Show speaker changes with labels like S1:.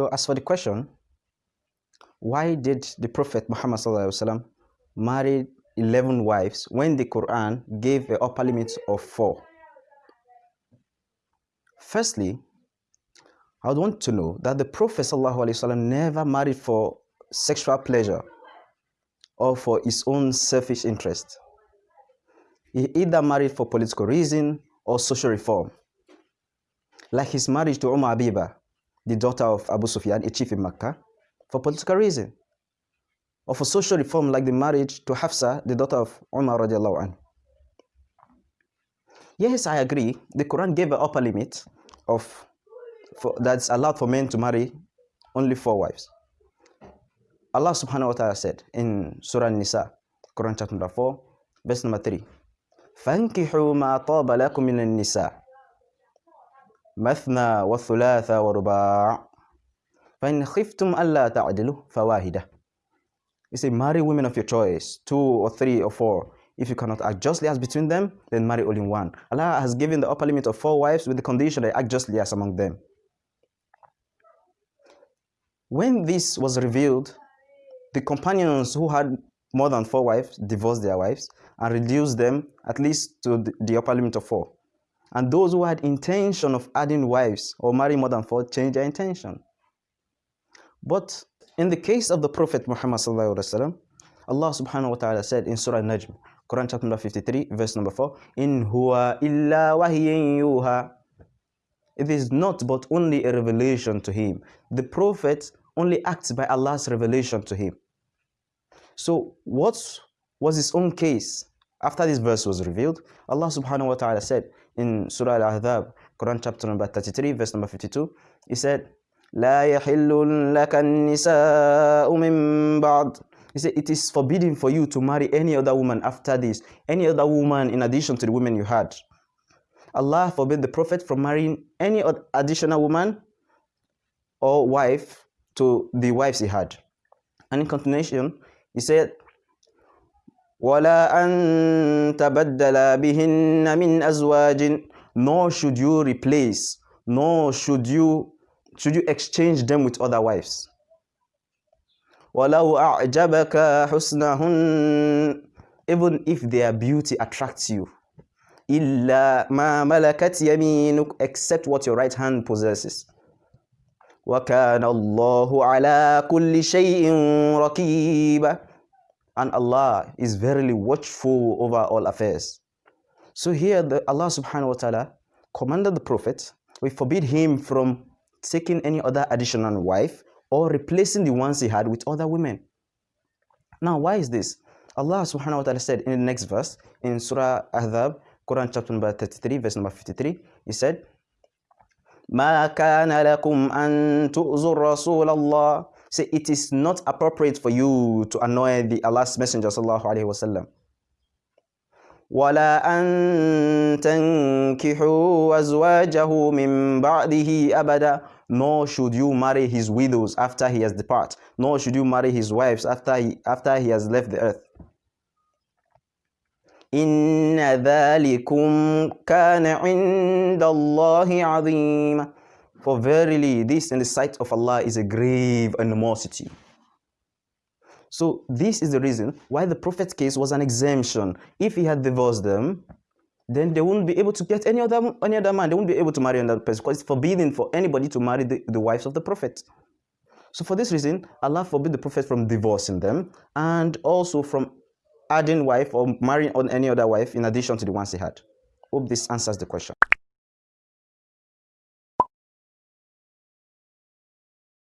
S1: So as for the question, why did the Prophet Muhammad marry 11 wives when the Quran gave a upper limit of 4? Firstly, I would want to know that the Prophet ﷺ never married for sexual pleasure or for his own selfish interest. He either married for political reason or social reform. Like his marriage to Umm Habiba, the daughter of Abu Sufyan, a chief in Makkah, for political reason. Or for social reform like the marriage to Hafsa, the daughter of Umar radiallahu anhu. Yes, I agree. The Quran gave an upper limit of for, that's allowed for men to marry only four wives. Allah subhanahu wa ta'ala said in Surah Nisa, Quran chapter number 4, verse number 3, فَانْكِحُوا مَا طَابَ لَكُم مِّنَ النِّسَاءِ مثنى وثلاث ورباع فإن خفتم ألا تعدلوا فواحدة You say marry women of your choice, two or three or four. If you cannot act justly as between them, then marry only one. Allah has given the upper limit of four wives with the condition that act justly as among them. When this was revealed, the companions who had more than four wives divorced their wives and reduced them at least to the upper limit of four. And those who had intention of adding wives or marrying more than four changed their intention. But in the case of the Prophet Muhammad Allah subhanahu wa ta'ala said in Surah Najm, Quran chapter number 53, verse number 4, In huwa illa yuha. It is not but only a revelation to him. The Prophet only acts by Allah's revelation to him. So what was his own case? After this verse was revealed, Allah subhanahu wa ta'ala said in Surah Al-Ahzab, Quran chapter number 33, verse number 52, He said, لا يحل لك النساء من بعد He said, it is forbidden for you to marry any other woman after this, any other woman in addition to the women you had. Allah forbid the Prophet from marrying any additional woman or wife to the wives he had. And in continuation, he said, وَلَا أَن تَبَدَّلَ بِهِنَّ مِنْ أَزْوَاجٍ Nor should you replace, nor should you, should you exchange them with other wives. وَلَوْ أَعْجَبَكَ حُسْنَهُنَّ Even if their beauty attracts you. إِلَّا مَا مَلَكَتْ يَمِينُكَ Except what your right hand possesses. وَكَانَ اللَّهُ عَلَى كُلِّ شَيْءٍ رَقِيبًا and Allah is verily watchful over all affairs. So here the Allah subhanahu wa ta'ala commanded the Prophet, we forbid him from taking any other additional wife or replacing the ones he had with other women. Now why is this? Allah subhanahu wa ta'ala said in the next verse in Surah Ahzab, Quran chapter number 33, verse number 53, he said, ما كان لكم أن تؤذوا رسول الله Say it is not appropriate for you to annoy the Allah's Messenger sallallahu alaihi wasallam. ولا أن تنكحوا أزواجه من بعده أبدا nor should you marry his widows after he has departed nor should you marry his wives after he, after he has left the earth إن ذلكم كان عند الله عظيما for verily, this in the sight of Allah is a grave animosity. So this is the reason why the Prophet's case was an exemption. If he had divorced them, then they wouldn't be able to get any other any other man. They wouldn't be able to marry another person because it's forbidden for anybody to marry the, the wives of the Prophet. So for this reason, Allah forbid the Prophet from divorcing them and also from adding wife or marrying on any other wife in addition to the ones he had. Hope this answers the question.